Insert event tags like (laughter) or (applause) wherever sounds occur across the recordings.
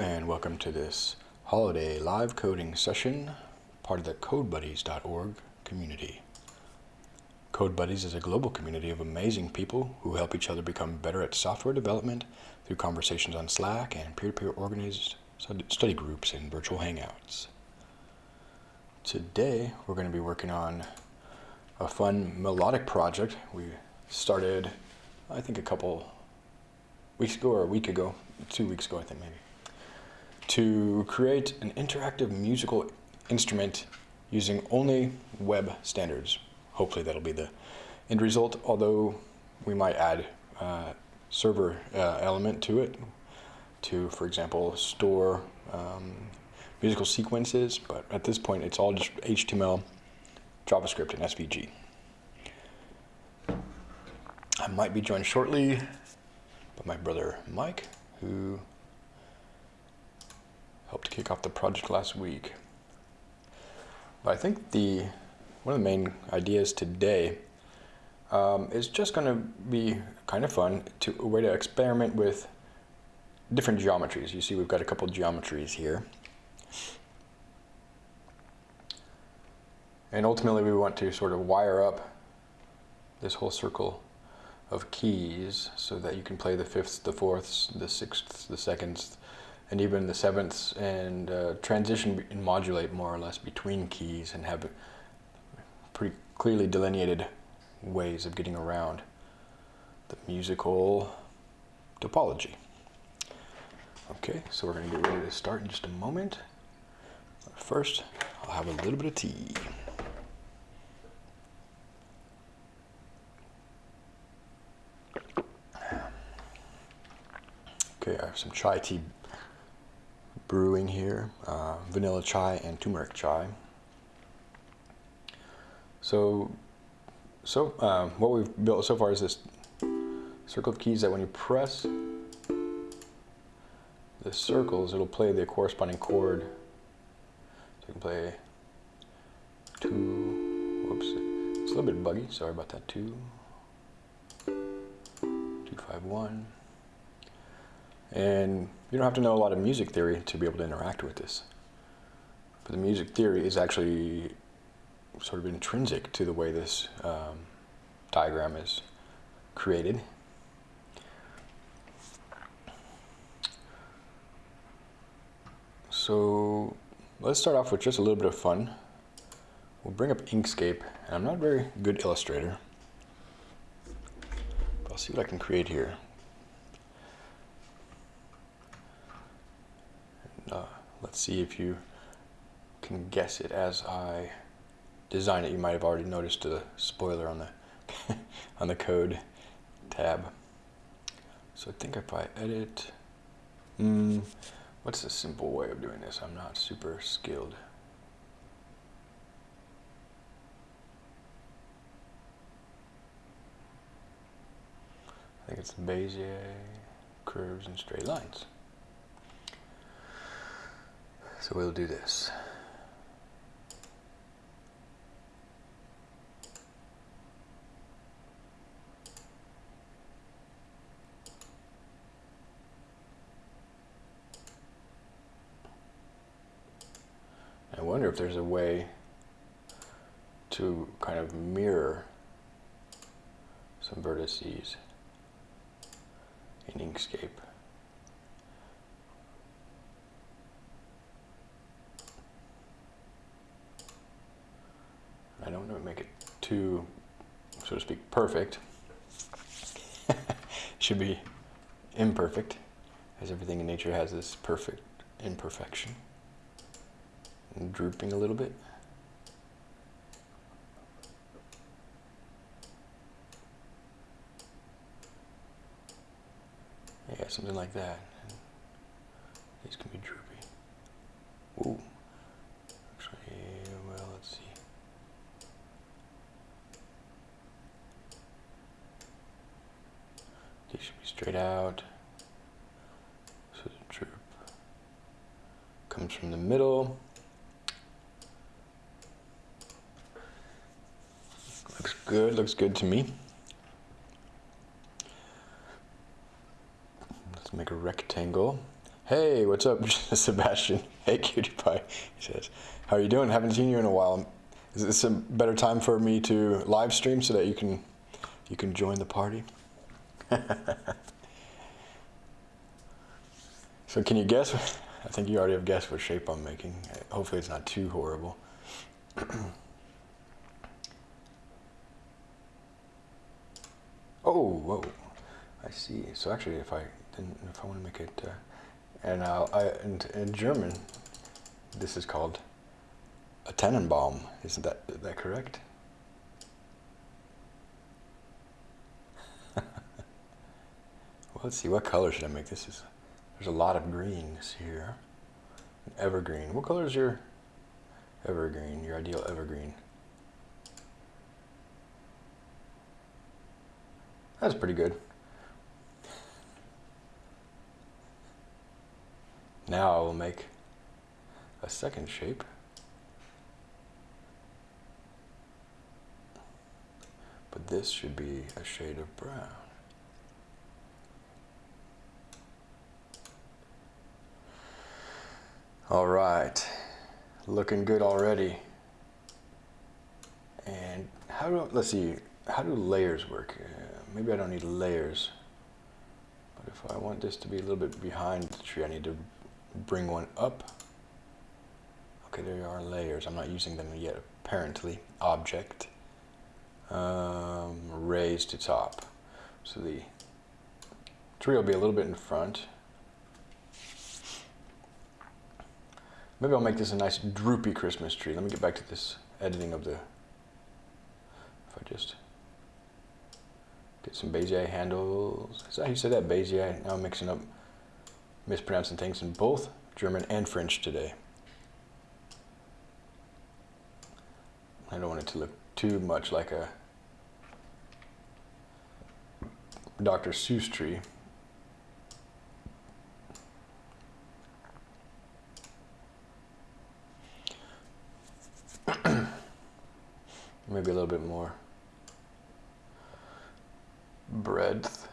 and welcome to this holiday live coding session, part of the CodeBuddies.org community. CodeBuddies is a global community of amazing people who help each other become better at software development through conversations on Slack and peer-to-peer -peer organized study groups and virtual hangouts. Today we're going to be working on a fun melodic project we started I think a couple weeks ago or a week ago, two weeks ago I think maybe to create an interactive musical instrument using only web standards. Hopefully that'll be the end result, although we might add uh, server uh, element to it to, for example, store um, musical sequences, but at this point it's all just HTML, JavaScript, and SVG. I might be joined shortly by my brother Mike, who helped to kick off the project last week. But I think the one of the main ideas today um, is just going to be kind of fun to a way to experiment with different geometries. You see we've got a couple geometries here. And ultimately we want to sort of wire up this whole circle of keys so that you can play the fifths, the fourths, the sixths, the seconds, and even the sevenths and uh, transition and modulate more or less between keys and have pretty clearly delineated ways of getting around the musical topology. Okay, so we're going to get ready to start in just a moment. First, I'll have a little bit of tea. Okay, I have some chai tea brewing here, uh, vanilla chai and turmeric chai. So, so um, what we've built so far is this circle of keys that when you press the circles, it'll play the corresponding chord. So you can play two, whoops, it's a little bit buggy, sorry about that, two, two, five, one. And you don't have to know a lot of music theory to be able to interact with this. But the music theory is actually sort of intrinsic to the way this um, diagram is created. So let's start off with just a little bit of fun. We'll bring up Inkscape, and I'm not a very good illustrator, but I'll see what I can create here. Uh, let's see if you can guess it as I design it. You might have already noticed the spoiler on the (laughs) on the code tab. So I think if I edit, mm, what's the simple way of doing this? I'm not super skilled. I think it's Bezier curves and straight lines. So we'll do this. I wonder if there's a way to kind of mirror some vertices in Inkscape. I don't want to make it too, so to speak, perfect. (laughs) Should be imperfect, as everything in nature has this perfect imperfection. And drooping a little bit. Yeah, something like that. These can be droopy. Ooh. Straight out. So the droop comes from the middle. Looks good, looks good to me. Let's make a rectangle. Hey, what's up, (laughs) Sebastian? Hey, cutie pie. He says, "How are you doing? Haven't seen you in a while. Is this a better time for me to live stream so that you can you can join the party?" (laughs) so, can you guess? (laughs) I think you already have guessed what shape I'm making. Hopefully, it's not too horrible. (clears throat) oh, whoa! I see. So actually, if I didn't, if I want to make it, uh, and uh, I, in, in German, this is called a Tannenbaum. Isn't that that correct? Let's see. What color should I make this? Is there's a lot of greens here. Evergreen. What color is your evergreen? Your ideal evergreen? That's pretty good. Now I will make a second shape. But this should be a shade of brown. All right, looking good already. And how do, let's see, how do layers work? Uh, maybe I don't need layers. But if I want this to be a little bit behind the tree, I need to bring one up. Okay, there are layers. I'm not using them yet, apparently. Object. Um, raise to top. So the tree will be a little bit in front. Maybe I'll make this a nice droopy Christmas tree. Let me get back to this editing of the, if I just get some Bezier handles. Is that how you say that, Bezier? Now I'm mixing up mispronouncing things in both German and French today. I don't want it to look too much like a Dr. Seuss tree. Maybe a little bit more breadth.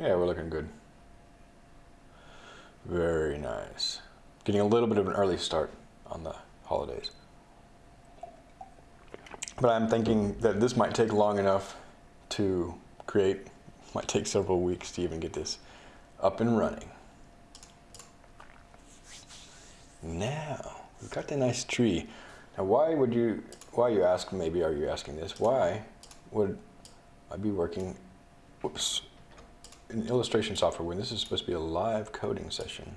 Yeah, we're looking good. Very nice. Getting a little bit of an early start on the holidays. But I'm thinking that this might take long enough to create. (laughs) Might take several weeks to even get this up and running. Now, we've got the nice tree. Now, why would you, why you ask, maybe are you asking this, why would I be working, whoops, in illustration software when this is supposed to be a live coding session.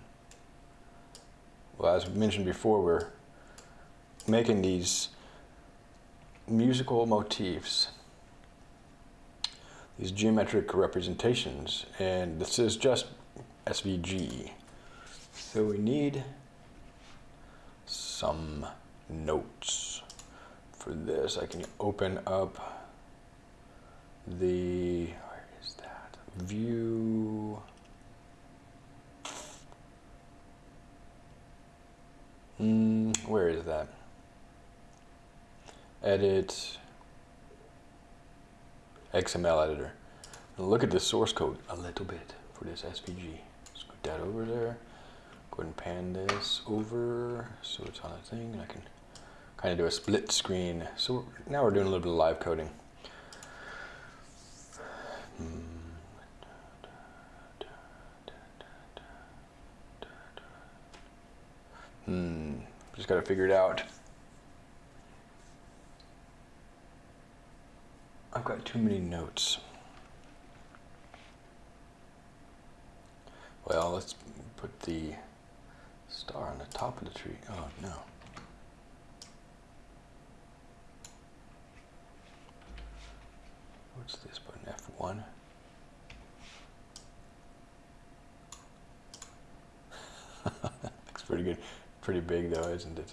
Well, as mentioned before, we're making these musical motifs, these geometric representations, and this is just SVG. So we need some notes. For this, I can open up the view mm, where is that edit XML editor look at the source code a little bit for this SVG scoot that over there go ahead and pan this over so it's on a thing I can kind of do a split screen so now we're doing a little bit of live coding hmm. Hmm, just got to figure it out. I've got too many notes. Well, let's put the star on the top of the tree. Oh, no. What's this button? F1? (laughs) Looks pretty good pretty big though, isn't it?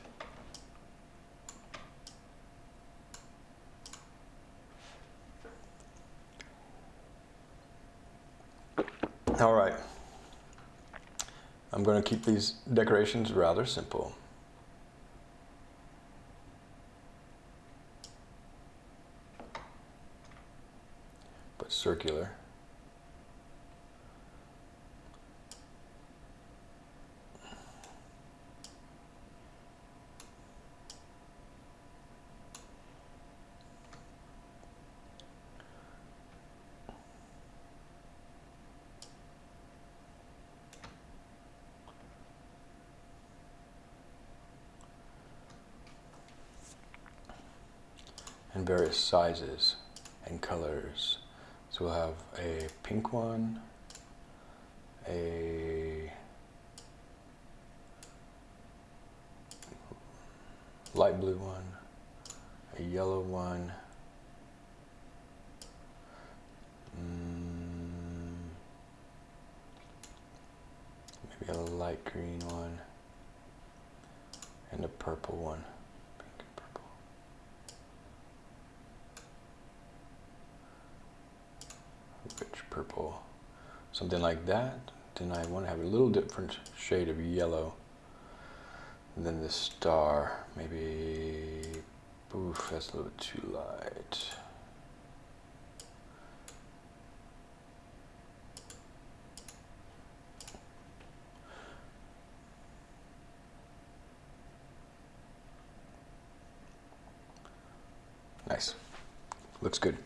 All right. I'm going to keep these decorations rather simple. But circular. Various sizes and colors. So we'll have a pink one, a light blue one, a yellow one, mm, maybe a light green one, and a purple one. Purple, something like that. Then I want to have a little different shade of yellow than the star. Maybe, oof, that's a little bit too light. Nice. Looks good.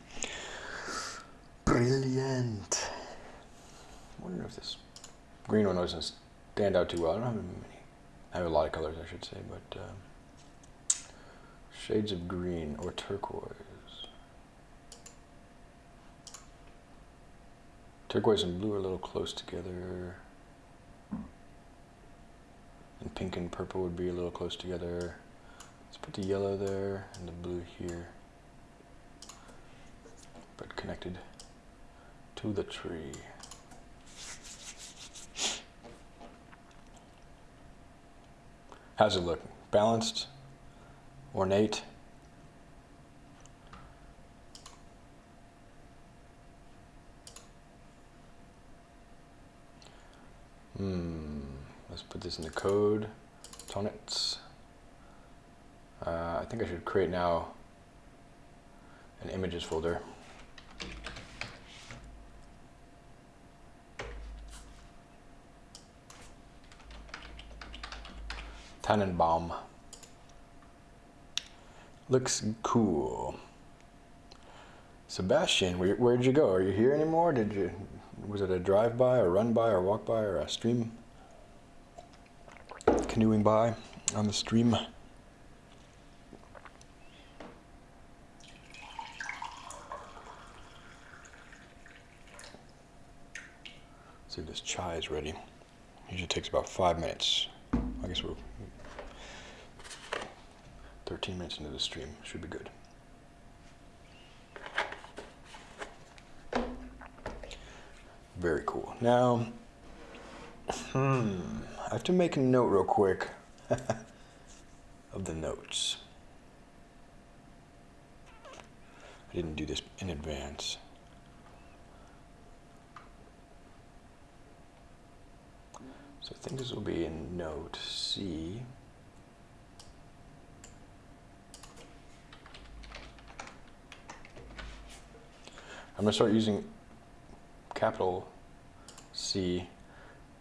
Brilliant. I wonder if this green one doesn't stand out too well. I don't have many. I have a lot of colors, I should say, but uh, shades of green or turquoise. Turquoise and blue are a little close together. And pink and purple would be a little close together. Let's put the yellow there and the blue here. But connected to the tree. How's it look? Balanced? Ornate? Hmm. Let's put this in the code. Tonnetz. Uh, I think I should create now an images folder. Tannenbaum. Looks cool. Sebastian, where, where'd you go? Are you here anymore? Did you, was it a drive-by or run-by or walk-by or a stream? Canoeing by on the stream? see this chai is ready. Usually takes about five minutes. I guess we're 13 minutes into the stream. Should be good. Very cool. Now, hmm, I have to make a note real quick (laughs) of the notes. I didn't do this in advance. So I think this will be in note C. I'm going to start using capital C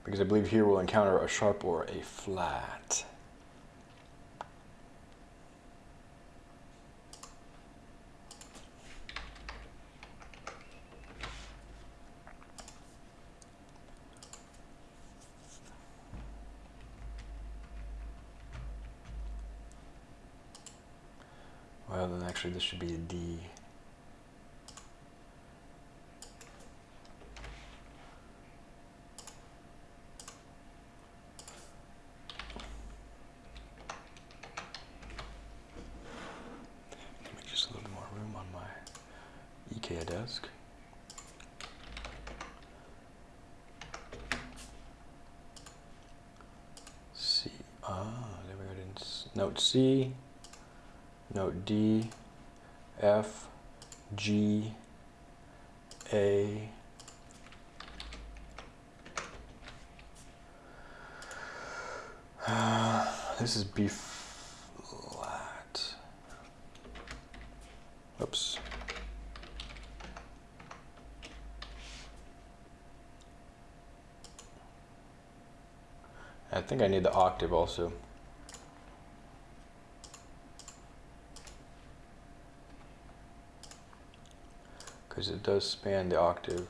because I believe here we'll encounter a sharp or a flat. Well, then actually this should be a D. This is B flat. Oops. I think I need the octave also. Because it does span the octave.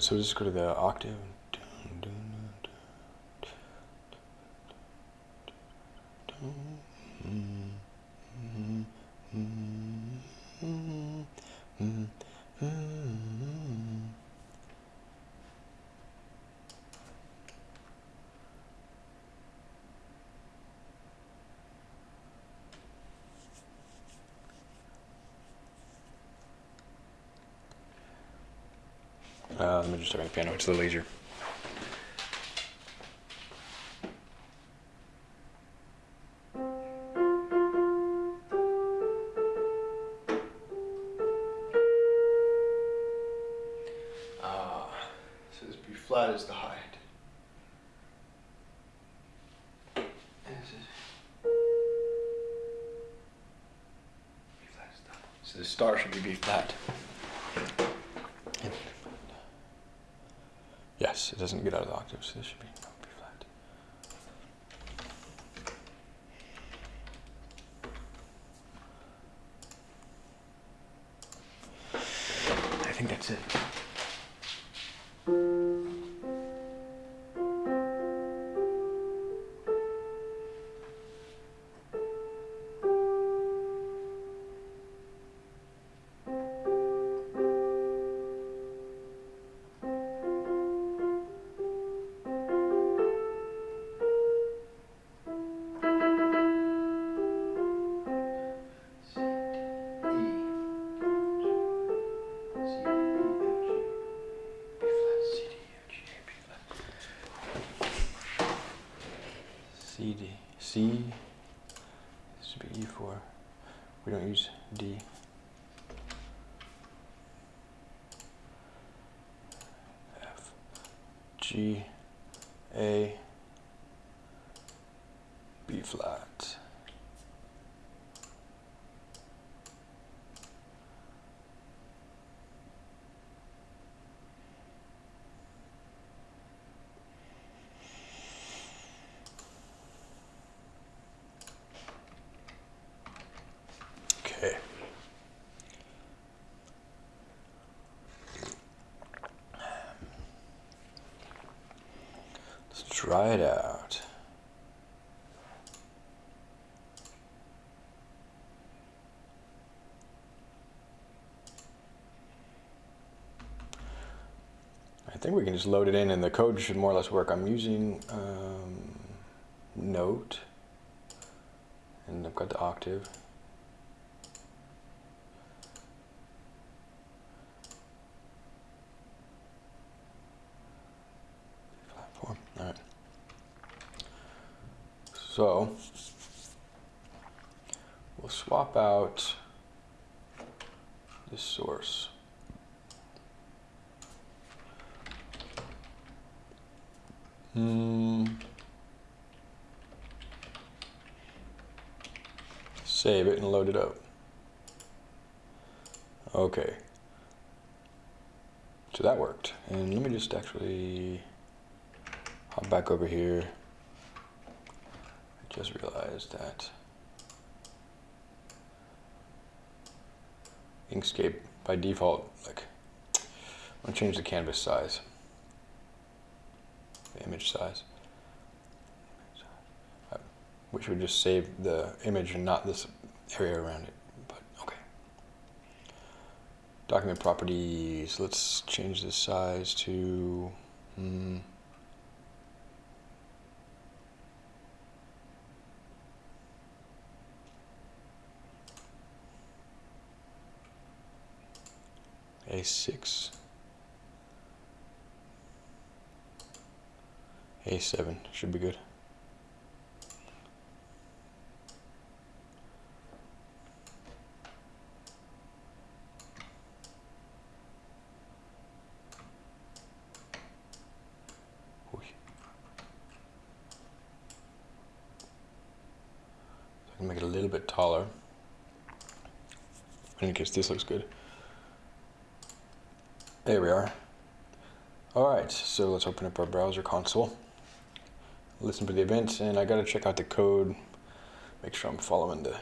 So just go to the octave. Uh, let me just start on the piano. It's a little easier. Uh, Ah, so this B flat is the height. This is B flat is the- So the star should be B flat. Yes, it doesn't get out of the octave, so this should be C this should be E four. We don't use D. F G A B flat. Okay. Let's try it out. I think we can just load it in and the code should more or less work. I'm using um, Note and I've got the octave. Platform. All right. So we'll swap out this source. Hmm. Save it and load it up. Okay. So that worked. And let me just actually hop back over here. I just realized that Inkscape by default, like, I'm gonna change the canvas size, the image size. which would just save the image and not this area around it, but okay. Document properties, let's change the size to, hmm, A6, a7 should be good. I can make it a little bit taller. In case this looks good. There we are. Alright, so let's open up our browser console. Listen for the events, and I gotta check out the code. Make sure I'm following the,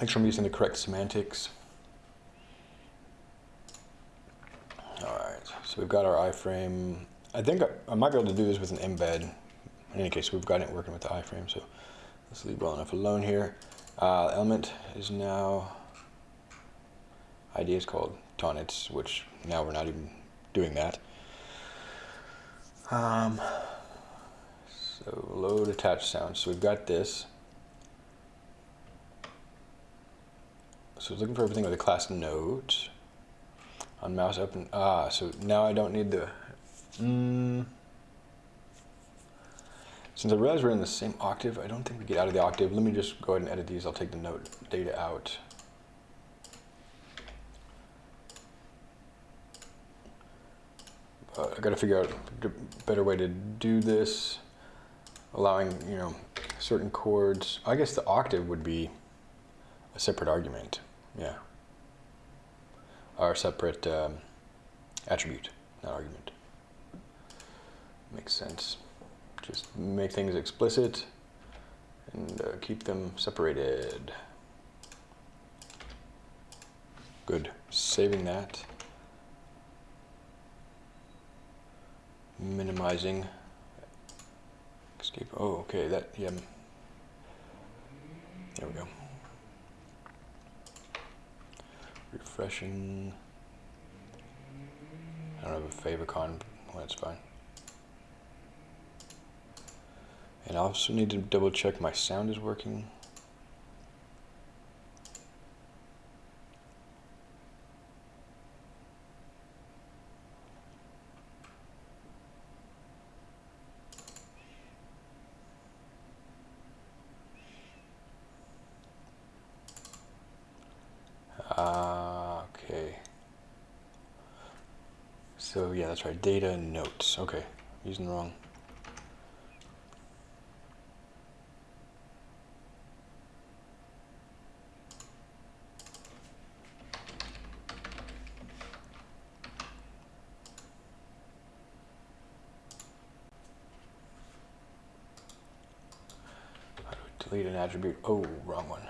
make sure I'm using the correct semantics. All right, so we've got our iframe. I think I, I might be able to do this with an embed. In any case, we've got it working with the iframe, so let's leave well enough alone here. Uh, element is now, ID is called tonnetz, which now we're not even doing that. Um, so load attached sounds. So we've got this. So looking for everything with a class note. On mouse and ah, so now I don't need the. Mm, since I realize we're in the same octave, I don't think we get out of the octave. Let me just go ahead and edit these. I'll take the note data out. Uh, I got to figure out a better way to do this, allowing, you know, certain chords. I guess the octave would be a separate argument, yeah. Or a separate um, attribute, not argument. Makes sense. Just make things explicit and uh, keep them separated. Good. Saving that. Minimizing Inkscape. Oh okay that yeah. There we go. Refreshing. I don't have a favicon well, that's fine. And I also need to double check my sound is working that's right, data notes. Okay, using the wrong. delete an attribute? Oh, wrong one.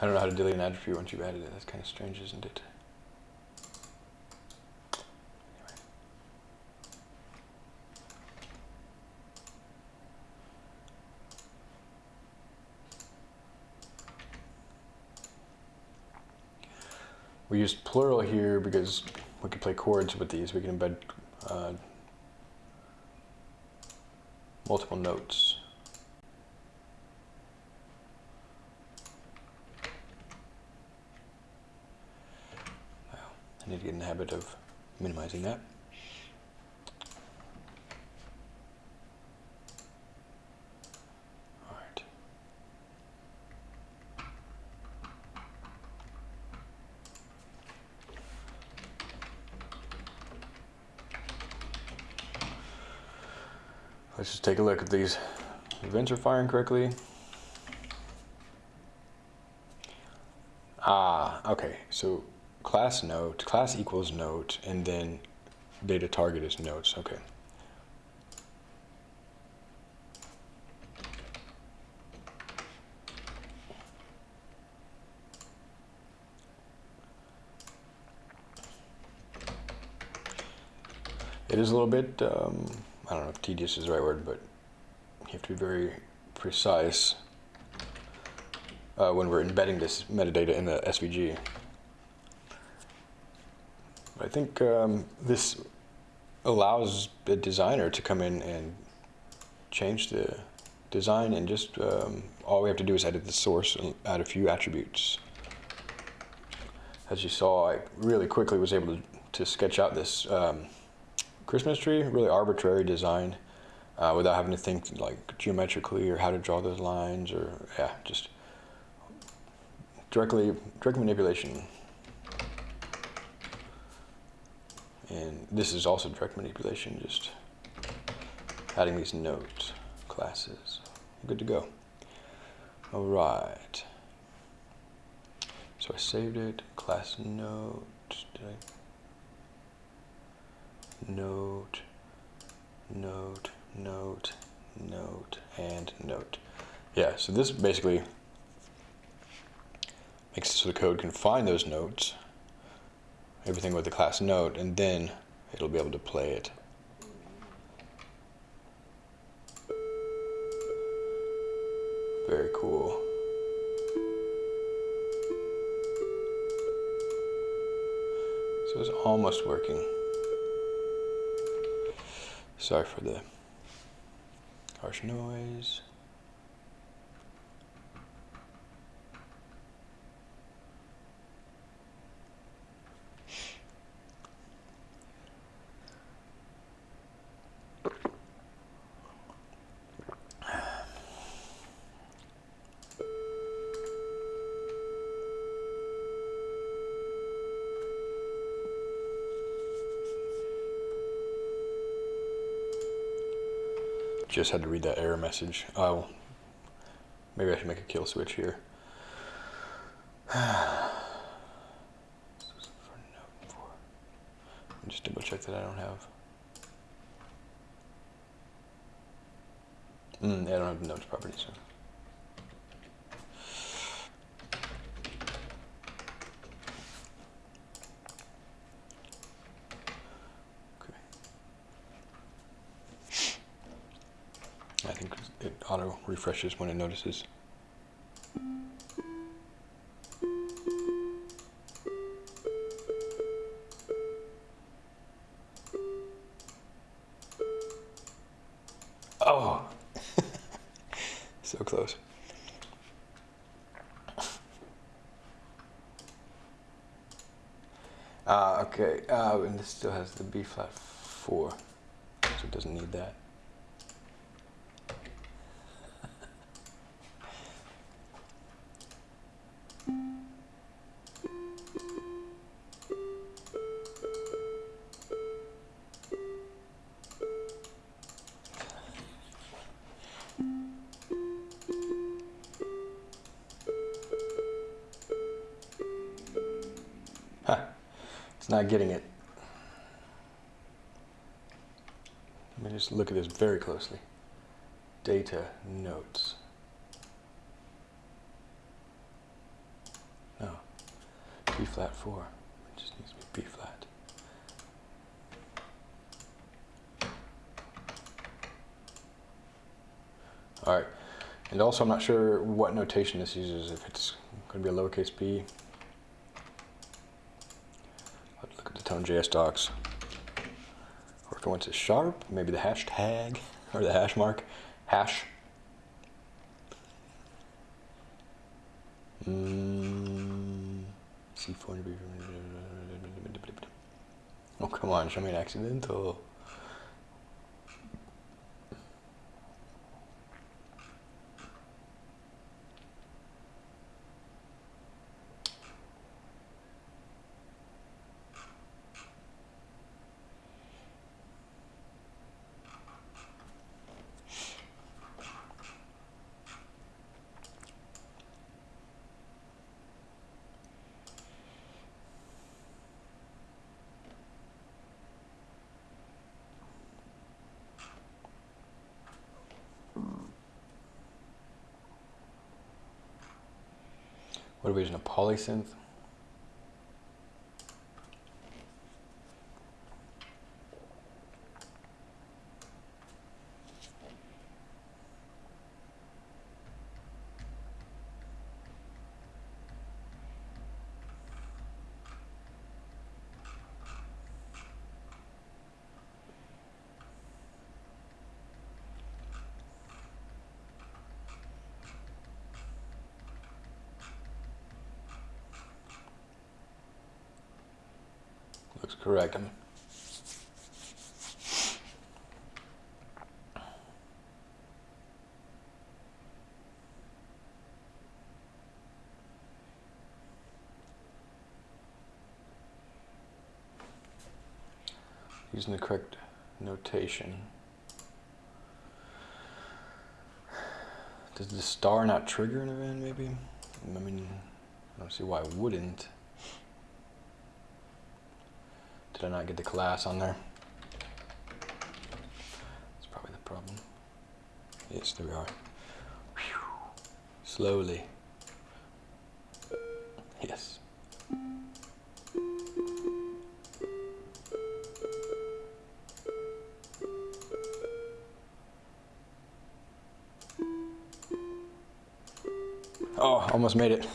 I don't know how to delete an attribute once you've added it. That's kind of strange, isn't it? We used plural here because we could play chords with these. We can embed uh, multiple notes. I need to get in the habit of minimizing that. All right. Let's just take a look if these events are firing correctly. Ah, okay, so class note, class equals note, and then data target is notes. Okay. It is a little bit, um, I don't know if tedious is the right word, but you have to be very precise uh, when we're embedding this metadata in the SVG. I think um, this allows the designer to come in and change the design and just um, all we have to do is edit the source and add a few attributes. As you saw, I really quickly was able to, to sketch out this um, Christmas tree, really arbitrary design uh, without having to think like geometrically or how to draw those lines or yeah, just directly direct manipulation And this is also direct manipulation, just adding these note classes. Good to go. All right. So I saved it, class note? Note, note, note, note, and note. Yeah, so this basically makes it so the code can find those notes, everything with the class note, and then it'll be able to play it. Very cool. So it's almost working. Sorry for the harsh noise. Just had to read that error message. Oh, maybe I should make a kill switch here. (sighs) Just double check that I don't have. Mm, I don't have notes property, so. I think it auto refreshes when it notices. Oh, (laughs) so close. Uh, okay, uh, and this still has the B flat four, so it doesn't need that. Getting it. Let me just look at this very closely. Data notes. No. B flat 4. It just needs to be B flat. All right. And also, I'm not sure what notation this uses, if it's going to be a lowercase b look at the tone.js docs. Or if it went to sharp, maybe the hashtag (laughs) or the hash mark. Hash. Mm, C4. Oh, come on, show me an accidental. What are we mean, using the correct notation. Does the star not trigger an event, maybe? I mean, I don't see why it wouldn't. Did I not get the class on there? That's probably the problem. Yes, there we are. Whew. Slowly. Uh, yes. Oh, almost made it.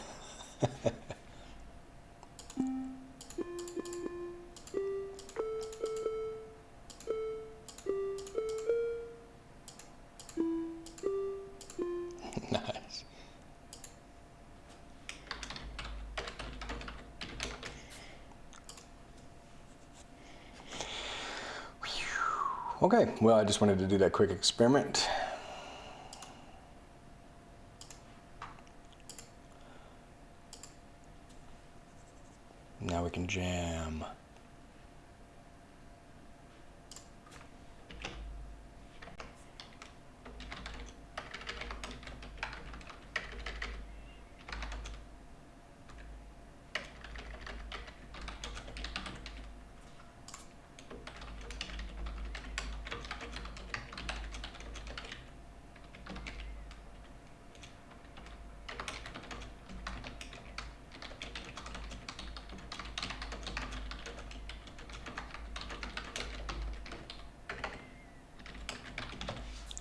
Well, I just wanted to do that quick experiment. Now we can jam.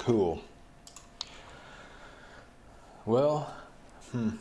Cool. Well, hmm.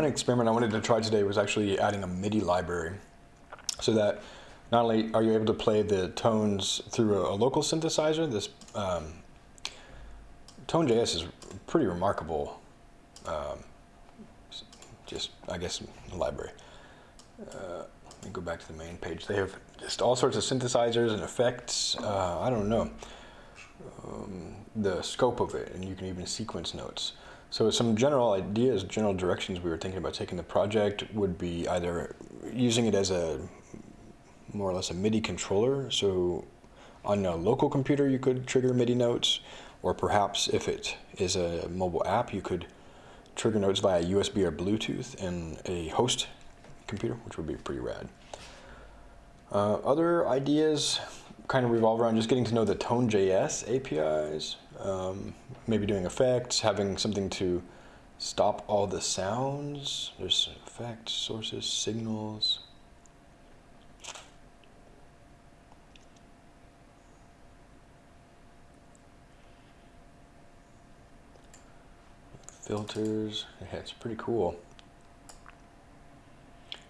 One experiment I wanted to try today was actually adding a MIDI library so that not only are you able to play the tones through a, a local synthesizer, this um, Tone.js is pretty remarkable, um, just, I guess, library. Uh, let me go back to the main page. They have just all sorts of synthesizers and effects. Uh, I don't know um, the scope of it, and you can even sequence notes. So some general ideas, general directions we were thinking about taking the project would be either using it as a more or less a MIDI controller. So on a local computer, you could trigger MIDI notes, or perhaps if it is a mobile app, you could trigger notes via USB or Bluetooth in a host computer, which would be pretty rad. Uh, other ideas kind of revolve around just getting to know the Tone.js APIs, um, maybe doing effects, having something to stop all the sounds. There's effects, sources, signals. Filters, yeah, it's pretty cool.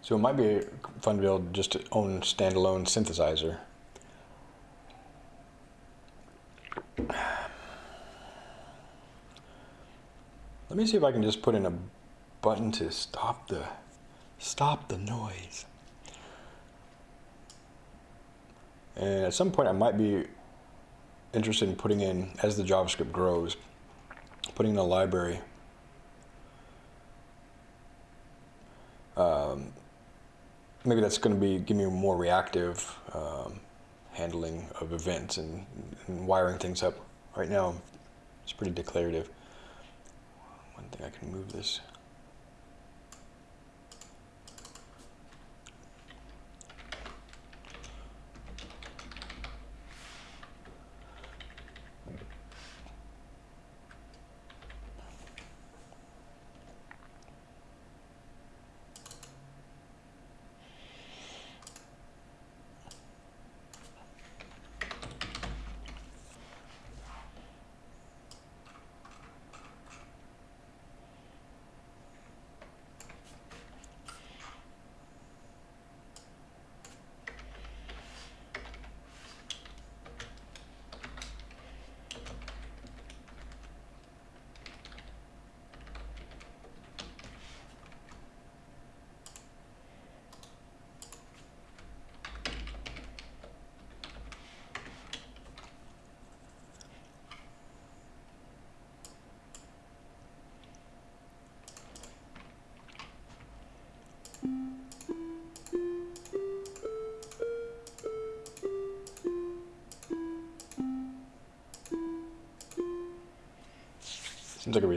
So it might be fun to build just to own standalone synthesizer. Let me see if I can just put in a button to stop the stop the noise. And at some point I might be interested in putting in, as the JavaScript grows, putting in a library. Um, maybe that's going to be give me more reactive um, handling of events and, and wiring things up. Right now, it's pretty declarative. One thing I can move this.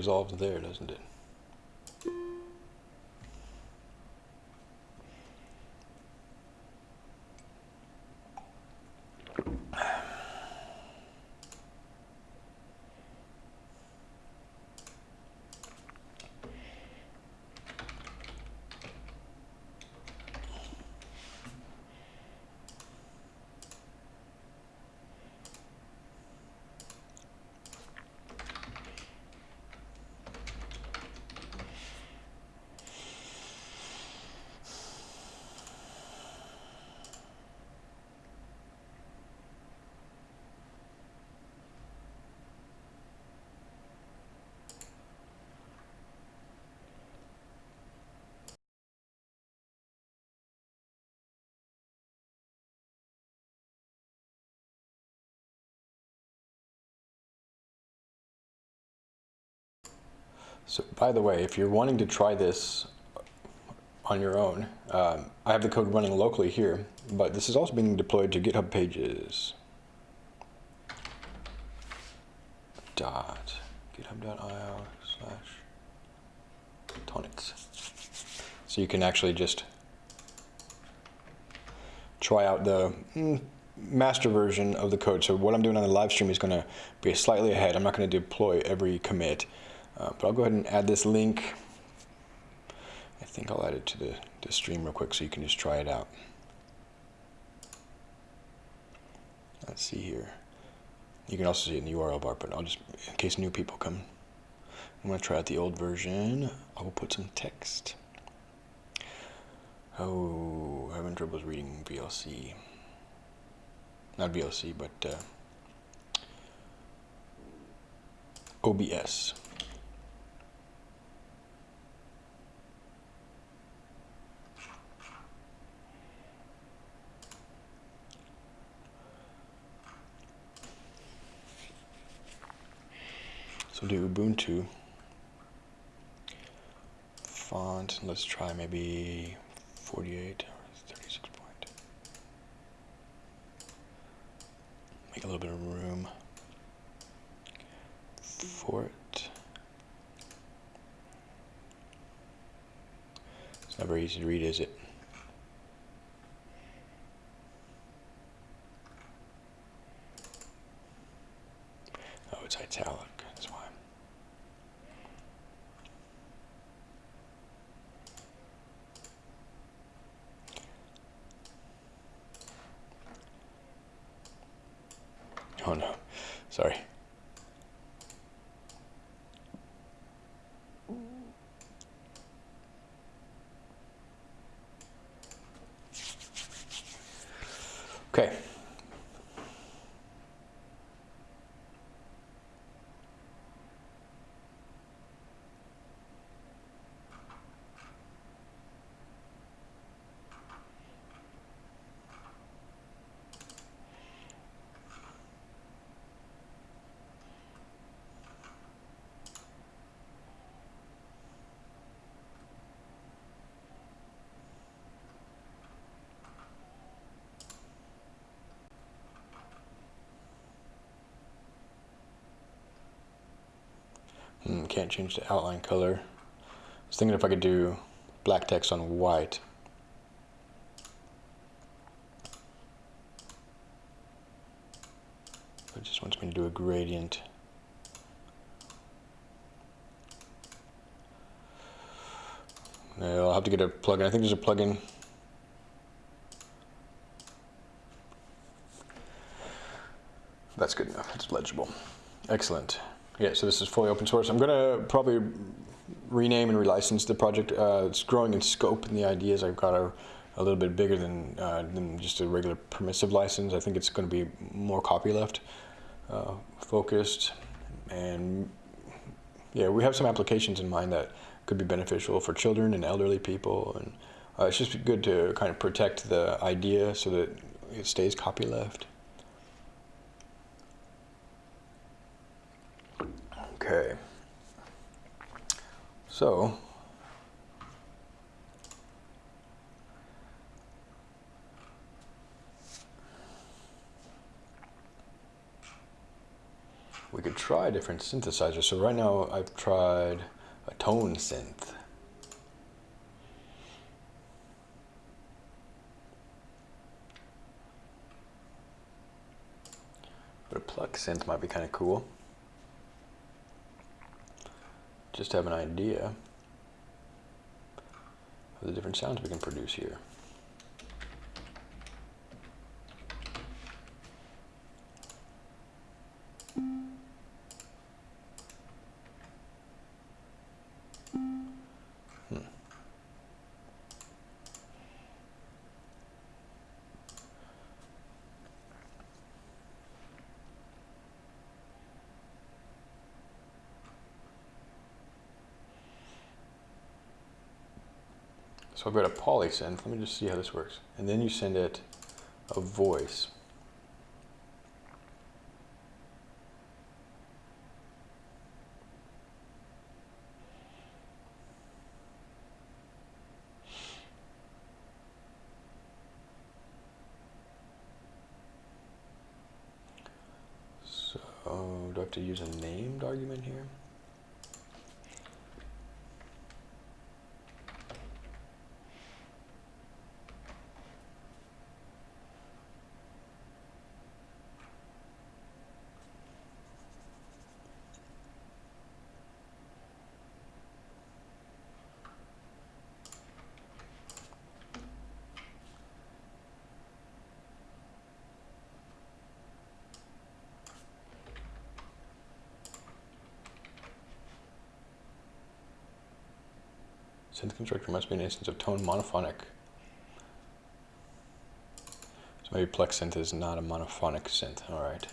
Resolves there, doesn't it? So, by the way, if you're wanting to try this on your own, um, I have the code running locally here, but this is also being deployed to GitHub pages. Dot github.io slash tonnetz. So you can actually just try out the mm, master version of the code. So what I'm doing on the live stream is going to be slightly ahead. I'm not going to deploy every commit. Uh, but I'll go ahead and add this link. I think I'll add it to the, the stream real quick so you can just try it out. Let's see here. You can also see it in the URL bar, but I'll just, in case new people come, I'm going to try out the old version. I will put some text. Oh, having troubles reading VLC. Not VLC, but uh, OBS. So do Ubuntu. Font, let's try maybe 48 or 36 point. Make a little bit of room for it. It's not very easy to read, is it? Oh, it's italic. That's why. Oh no, sorry. Okay. Mm, can't change the outline color. I was thinking if I could do black text on white. It just wants me to do a gradient. I'll have to get a plugin. I think there's a plugin. That's good enough. It's legible. Excellent. Yeah, so this is fully open source. I'm going to probably rename and relicense the project. Uh, it's growing in scope and the ideas. I've got are a little bit bigger than, uh, than just a regular permissive license. I think it's going to be more copyleft uh, focused. And yeah, we have some applications in mind that could be beneficial for children and elderly people. And uh, it's just good to kind of protect the idea so that it stays copyleft. Okay. So, we could try different synthesizers. So right now I've tried a tone synth. But a pluck synth might be kind of cool. Just have an idea of the different sounds we can produce here. So I've got a polysynth. Let me just see how this works. And then you send it a voice. So do I have to use a named argument here? Synth constructor must be an instance of tone monophonic. So maybe pluck synth is not a monophonic synth. All right.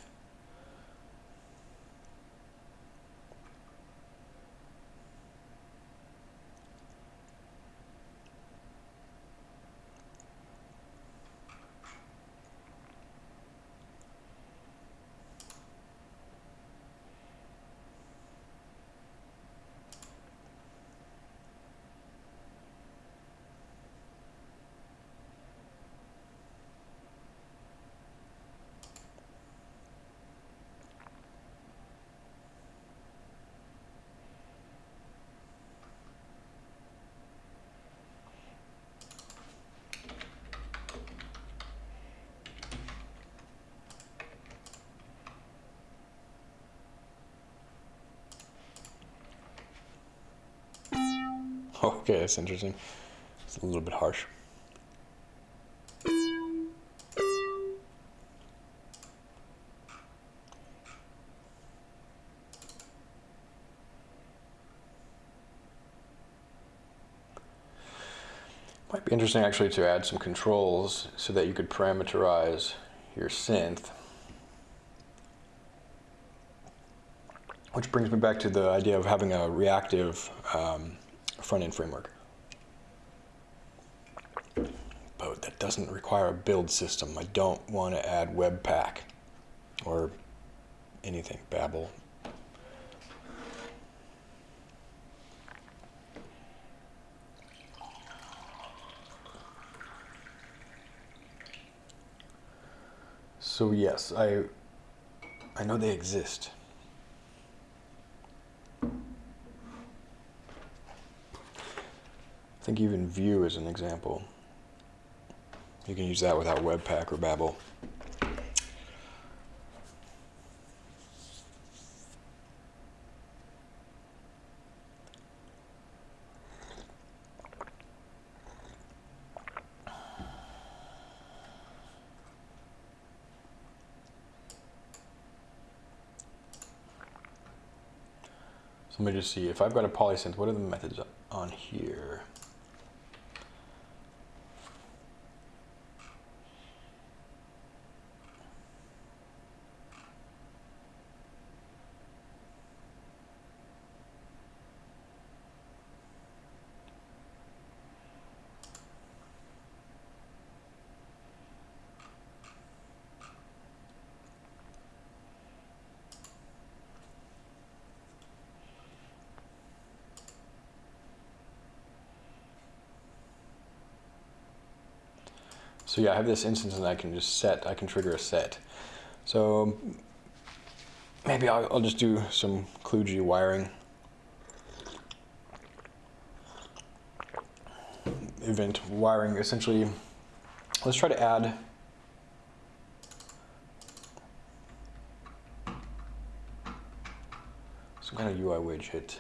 Okay, that's interesting. It's a little bit harsh. Might be interesting actually to add some controls so that you could parameterize your synth. Which brings me back to the idea of having a reactive um, front-end framework. But that doesn't require a build system. I don't want to add Webpack or anything, Babel, So yes, I I know they exist. Think even Vue is an example. You can use that without Webpack or Babel. So let me just see, if I've got a polysynth, what are the methods on here? So yeah, I have this instance and I can just set, I can trigger a set. So maybe I'll, I'll just do some kludgy wiring. Event wiring, essentially, let's try to add some kind of UI widget.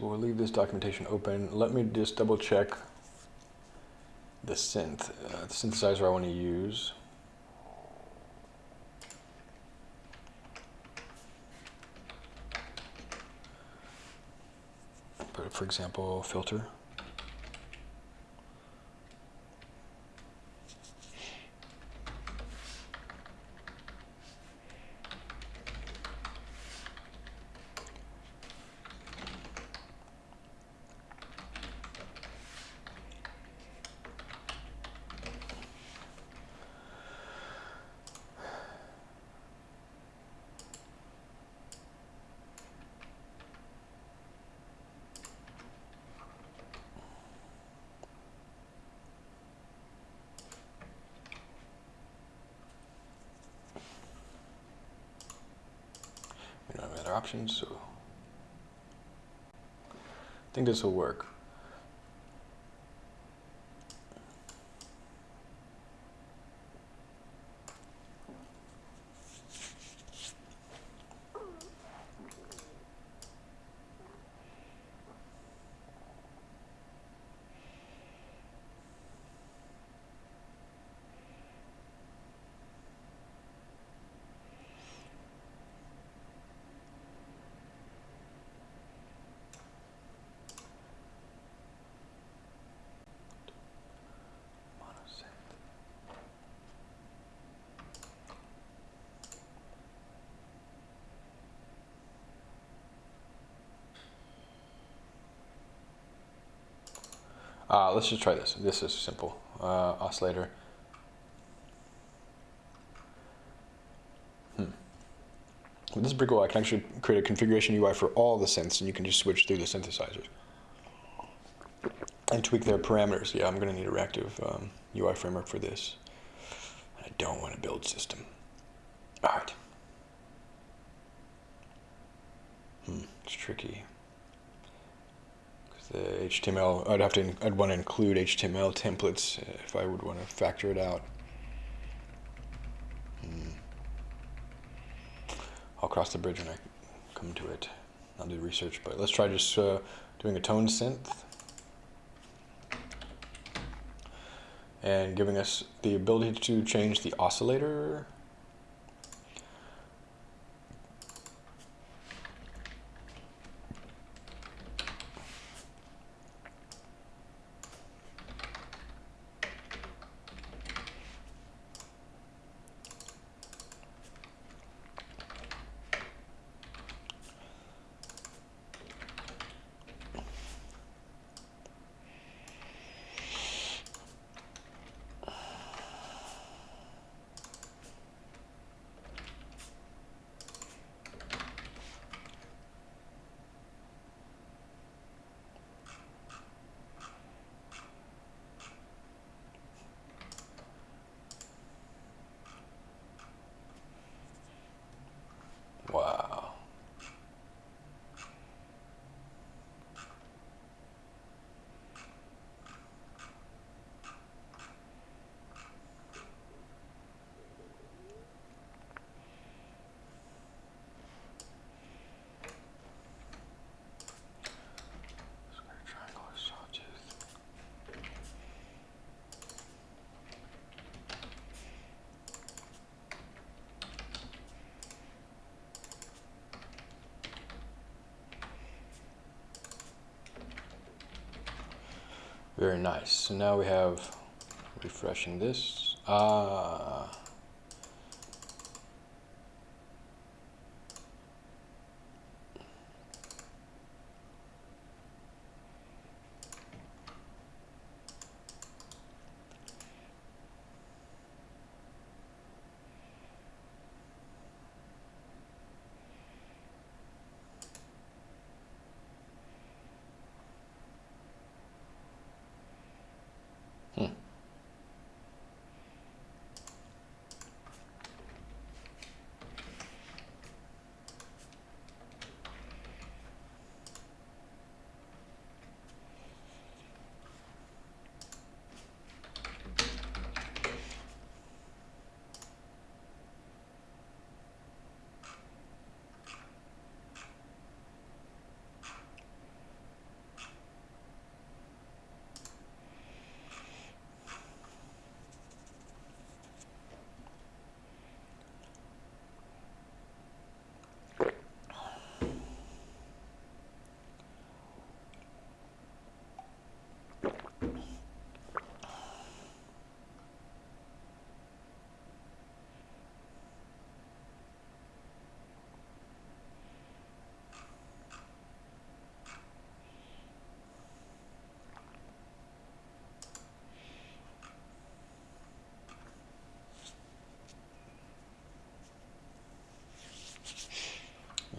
So we'll leave this documentation open. Let me just double check the synth, uh, the synthesizer I want to use. For example, filter. Options, so I think this will work. Uh, let's just try this. This is simple. Uh, oscillator. Hmm. This is pretty cool. I can actually create a configuration UI for all the synths, and you can just switch through the synthesizers and tweak their parameters. Yeah, I'm going to need a reactive um, UI framework for this. I don't want to build system. All right. Hmm, it's tricky HTML, I'd have to, I'd want to include HTML templates if I would want to factor it out. Hmm. I'll cross the bridge when I come to it. I'll do research, but let's try just uh, doing a tone synth and giving us the ability to change the oscillator Very nice. So now we have refreshing this. Ah.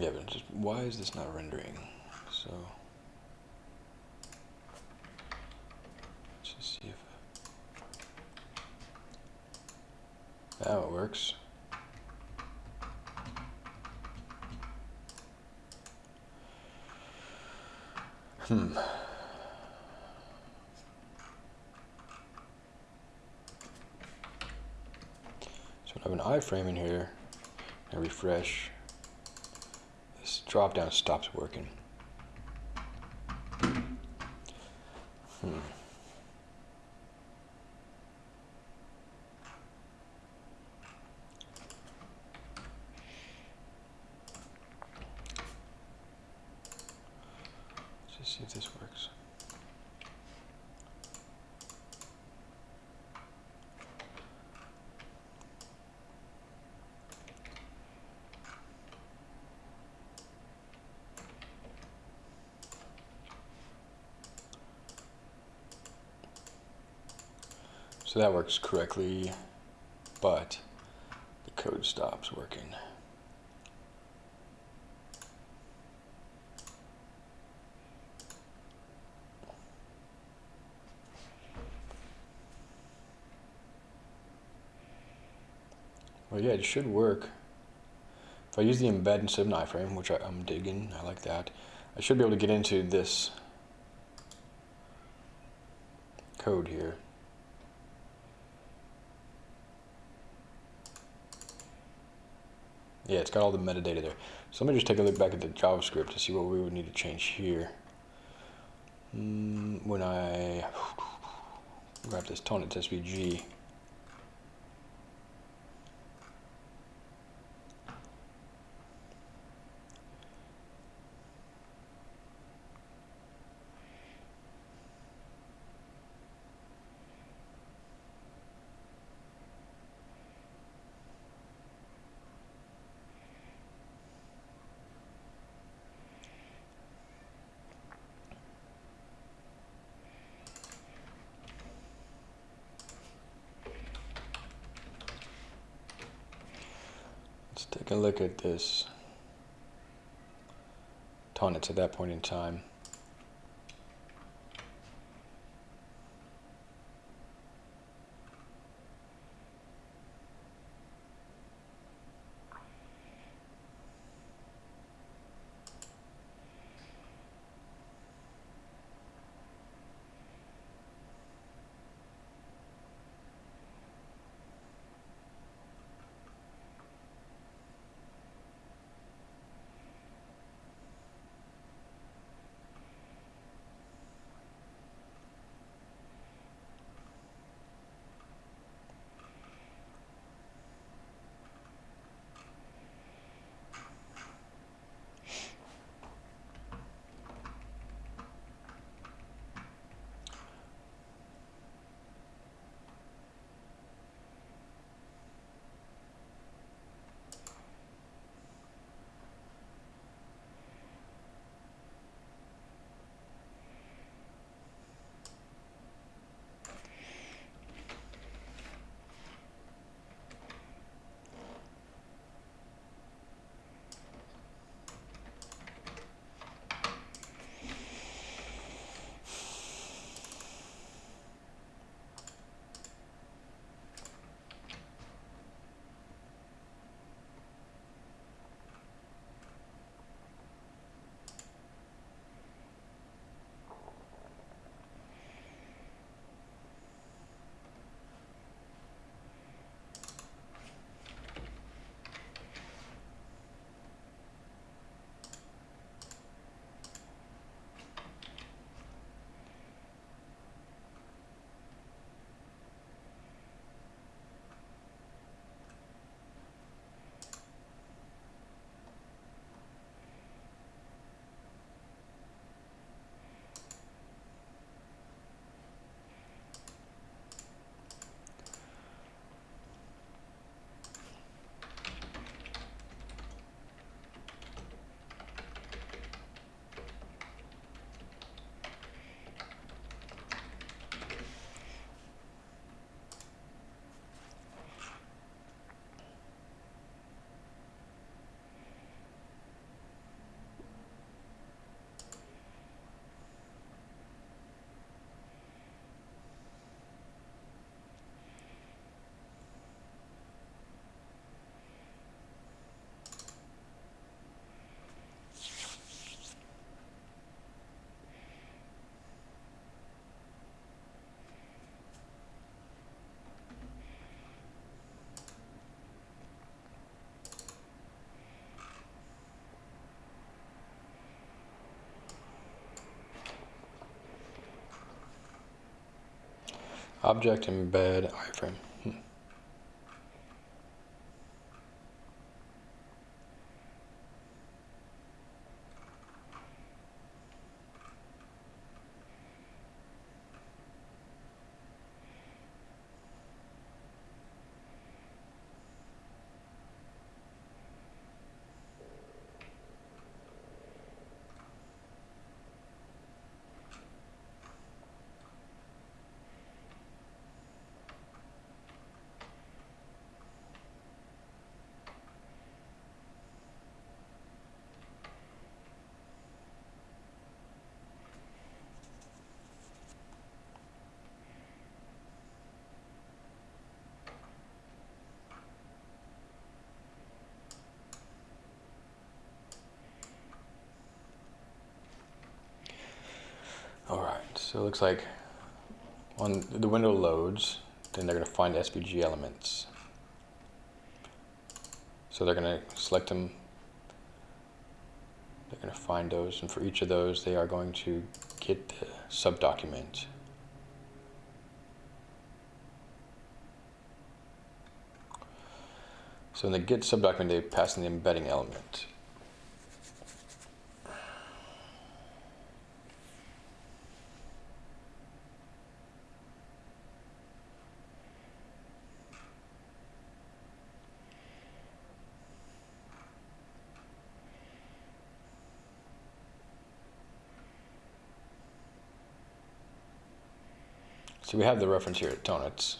Yeah, but just why is this not rendering? So let's just see if now it works. Hmm. So I have an iframe in here. I refresh. This drop down stops working. Hmm. Let's just see if this works. So that works correctly, but the code stops working. Well, yeah, it should work. If I use the embed instead of an iframe, which I, I'm digging, I like that, I should be able to get into this code here. Yeah, it's got all the metadata there. So let me just take a look back at the JavaScript to see what we would need to change here. Mm, when I (sighs) grab this Tonnetz SVG, take a look at this Tonnetz at that point in time. Object embed iframe. Hmm. All right, so it looks like when the window loads, then they're going to find SVG elements. So they're going to select them. They're going to find those, and for each of those, they are going to get the subdocument. So in the get subdocument, they pass in the embedding element. So we have the reference here at Tonnetz.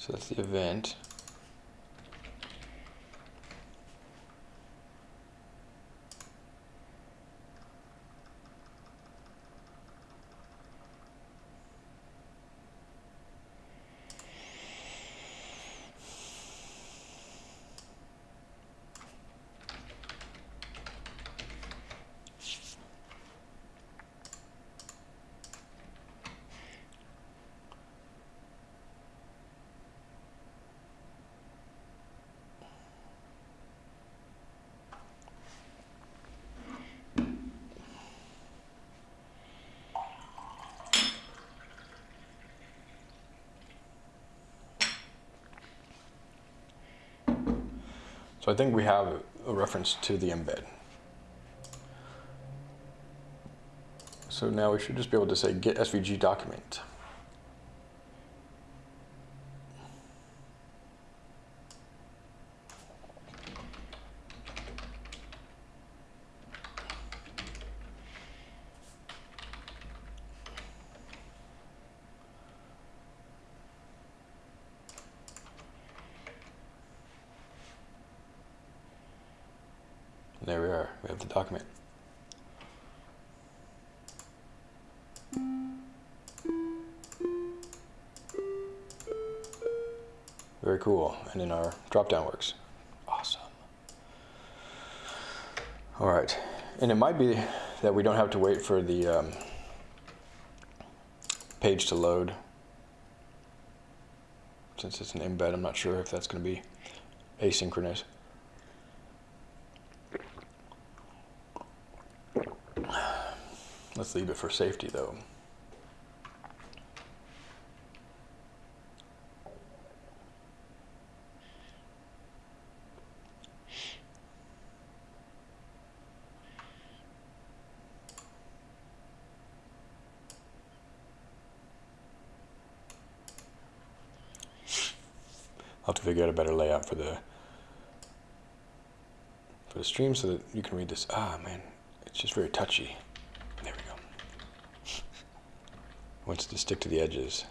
So that's the event. I think we have a reference to the embed. So now we should just be able to say get SVG document. There we are, we have the document. Very cool, and drop-down works. Awesome. All right, and it might be that we don't have to wait for the um, page to load. Since it's an embed, I'm not sure if that's gonna be asynchronous. Let's leave it for safety though. To figure out a better layout for the for the stream so that you can read this. Ah, man, it's just very touchy. There we go. (laughs) Wants to stick to the edges.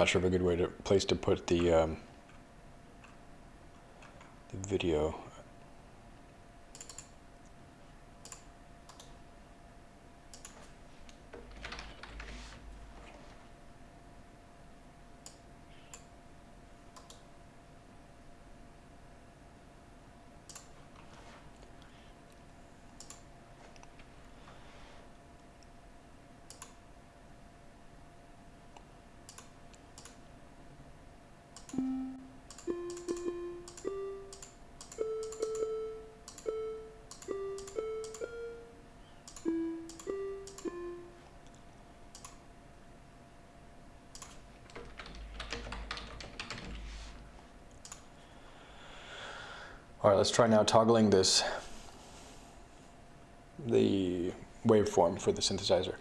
Not sure of a good way to place to put the um, the video. Let's try now toggling this, the waveform for the synthesizer.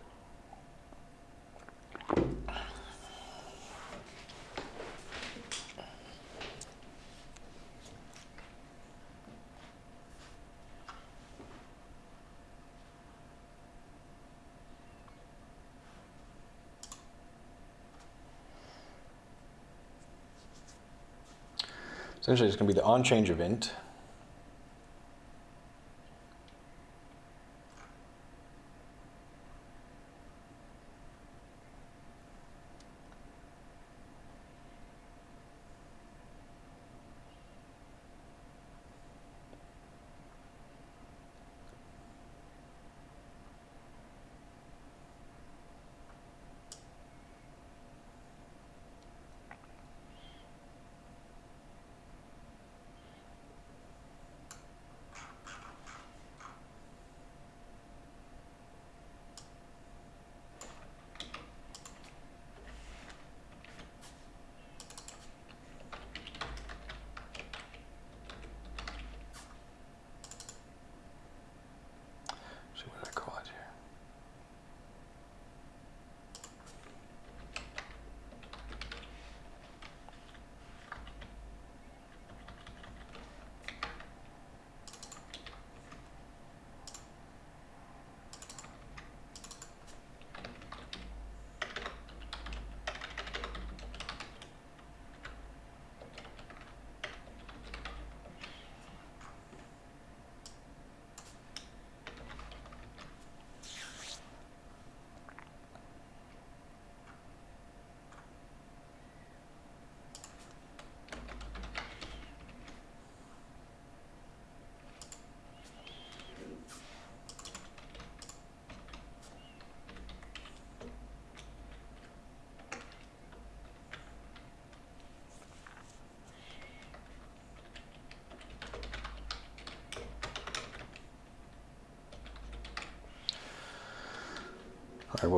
Essentially, it's going to be the on change event.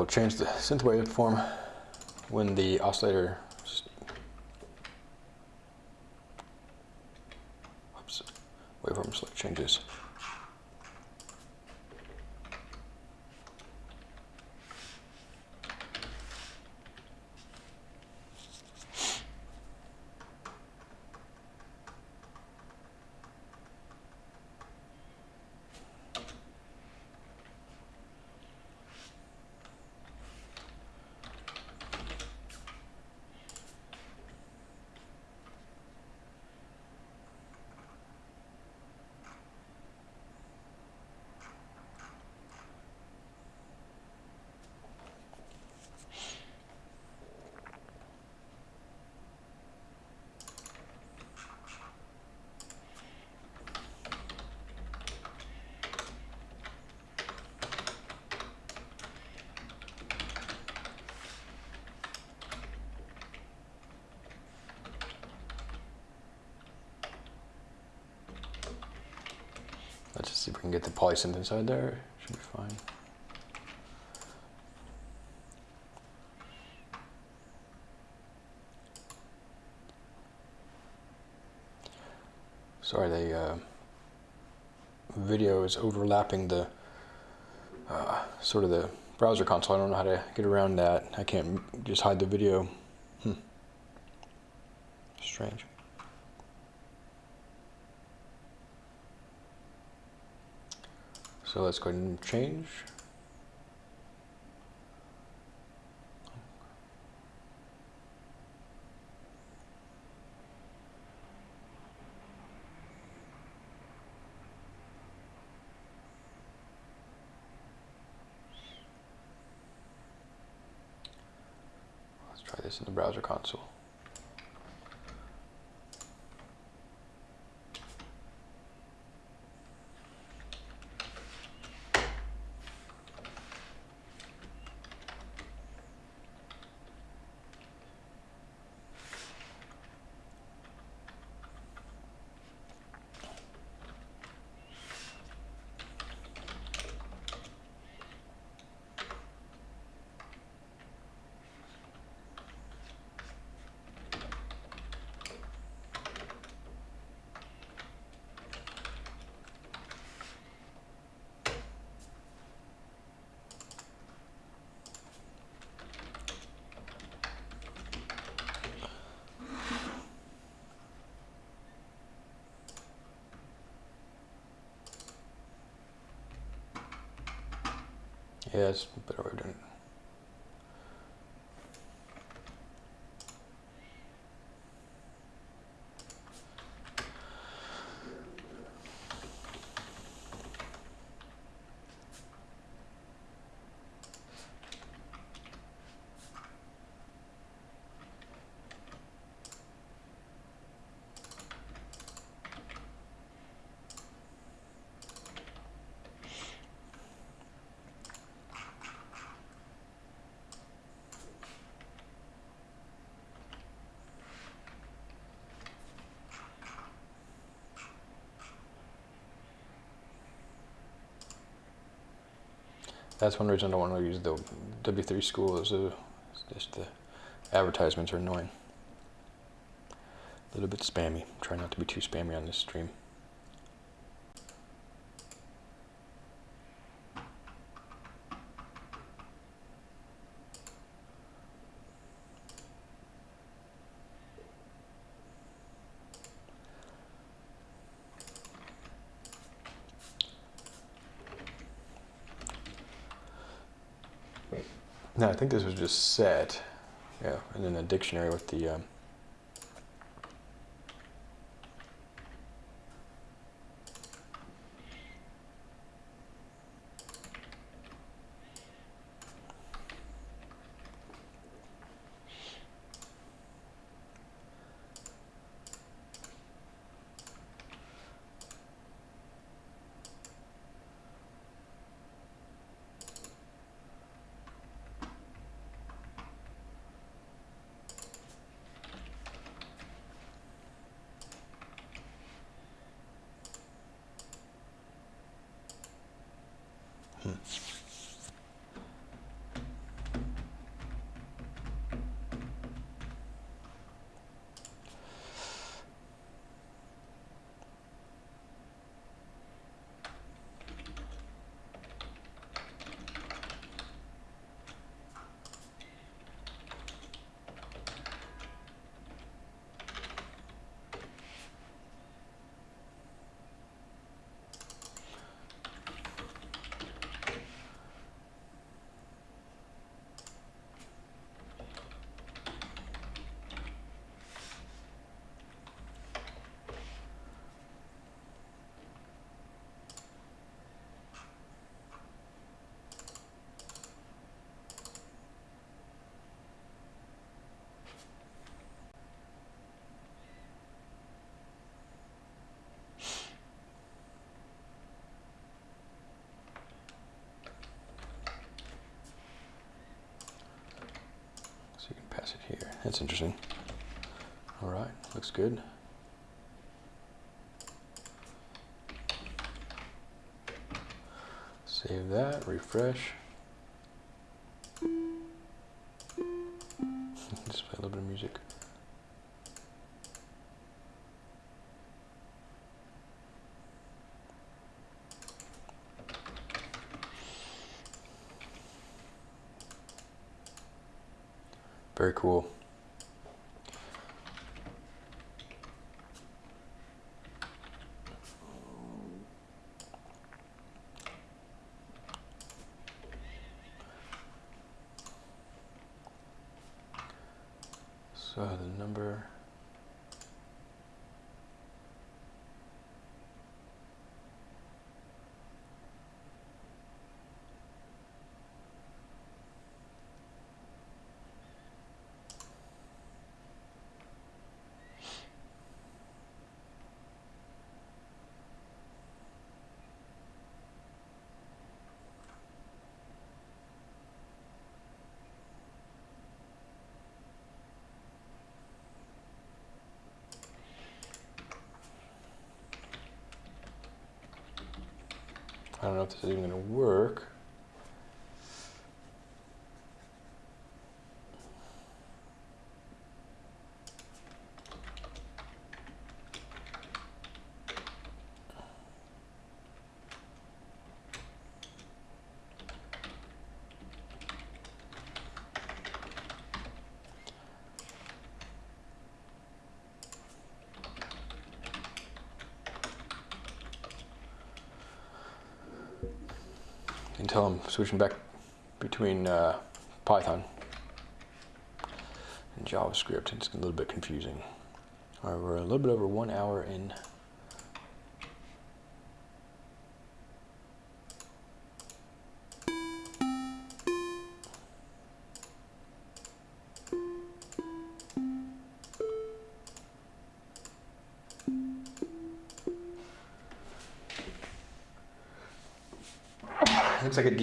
We'll change the synth waveform when the oscillator s- oops, waveform select changes. Let's just see if we can get the polysynth inside there. Should be fine. Sorry, the uh, video is overlapping the uh, sort of the browser console. I don't know how to get around that. I can't just hide the video. Hmm. Strange. Let's go ahead and change. Let's try this in the browser console. Yeah, it's better way of doing it. That's one reason I don't want to use the W3 school is just the advertisements are annoying. A little bit spammy. Try not to be too spammy on this stream. Think this was just set. Yeah, and then a dictionary with the. Um, hmm. Here. That's interesting. All right, looks good. Save that, refresh. Just play a little bit of music. Very cool. So the number. Is even going to work. Until I'm switching back between uh, Python and JavaScript. It's a little bit confusing. All right, we're a little bit over one hour in.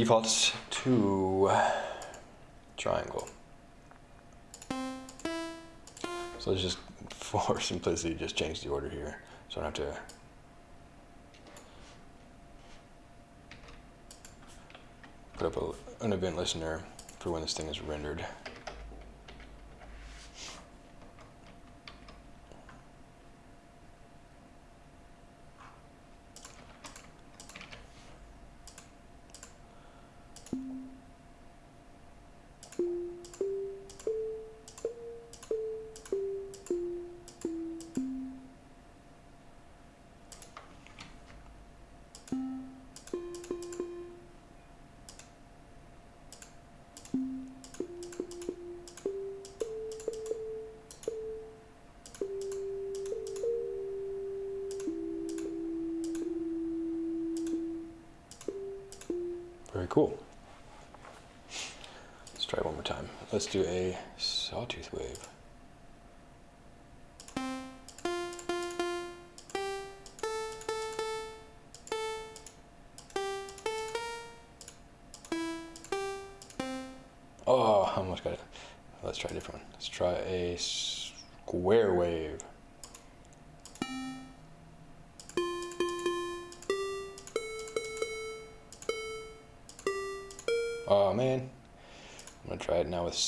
Defaults to triangle. So let's just, (laughs) for simplicity, just change the order here. So I don't have to put up a, an event listener for when this thing is rendered.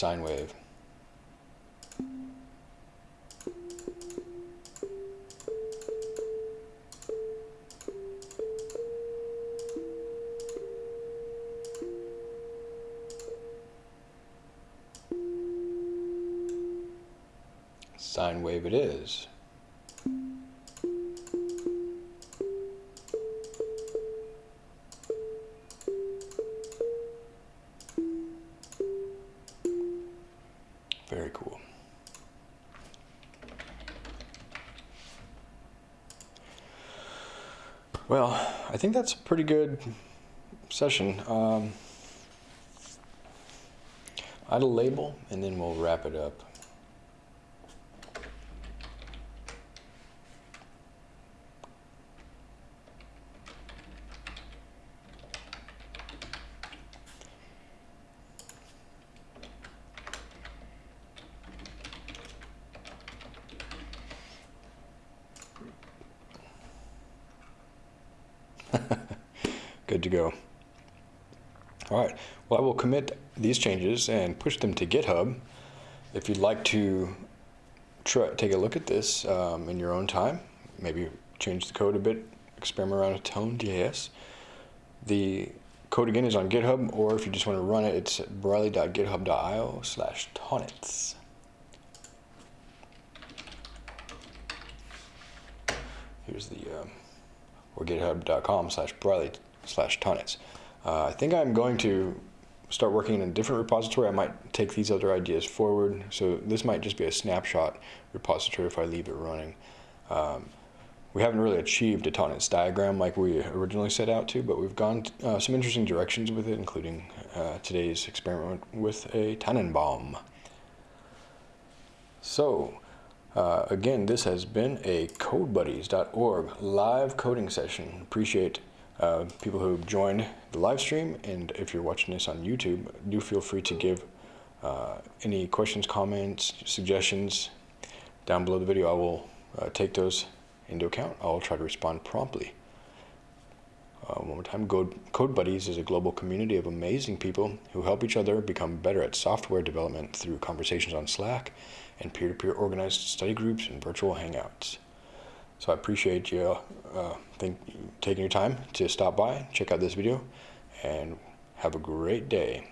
Sine wave. Sine wave it is. Think that's a pretty good session. Um, add label and then we'll wrap it up. Good to go. All right, well I will commit these changes and push them to GitHub. If you'd like to try, take a look at this um, in your own time, maybe change the code a bit, experiment around with tone.js. The code again is on GitHub, or if you just want to run it, it's briley.github.io slash tonnetz. Here's the, um, or github.com slash briley slash tonnetz. Uh, I think I'm going to start working in a different repository. I might take these other ideas forward. So this might just be a snapshot repository if I leave it running. Um, we haven't really achieved a tonnetz diagram like we originally set out to, but we've gone uh, some interesting directions with it, including uh, today's experiment with a Tannenbaum. So, uh, again, this has been a CodeBuddies.org live coding session. Appreciate uh, people who joined the live stream, and if you're watching this on YouTube, do feel free to give uh, any questions, comments, suggestions down below the video. I will uh, take those into account. I'll try to respond promptly. Uh, one more time, Code, Code Buddies is a global community of amazing people who help each other become better at software development through conversations on Slack and peer-to-peer organized study groups and virtual hangouts. So I appreciate you uh, think, taking your time to stop by, check out this video, and have a great day.